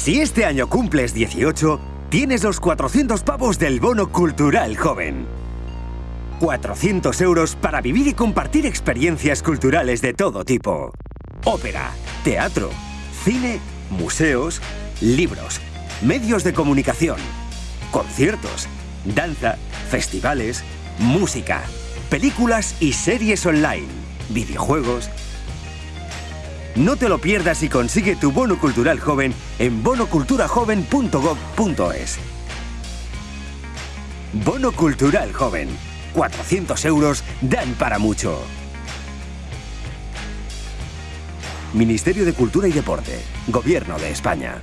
Si este año cumples 18, tienes los 400 pavos del bono cultural joven. 400 euros para vivir y compartir experiencias culturales de todo tipo. Ópera, teatro, cine, museos, libros, medios de comunicación, conciertos, danza, festivales, música, películas y series online, videojuegos. No te lo pierdas y consigue tu bono cultural joven en bonoculturajoven.gov.es. Bono Cultural Joven. 400 euros dan para mucho. Ministerio de Cultura y Deporte. Gobierno de España.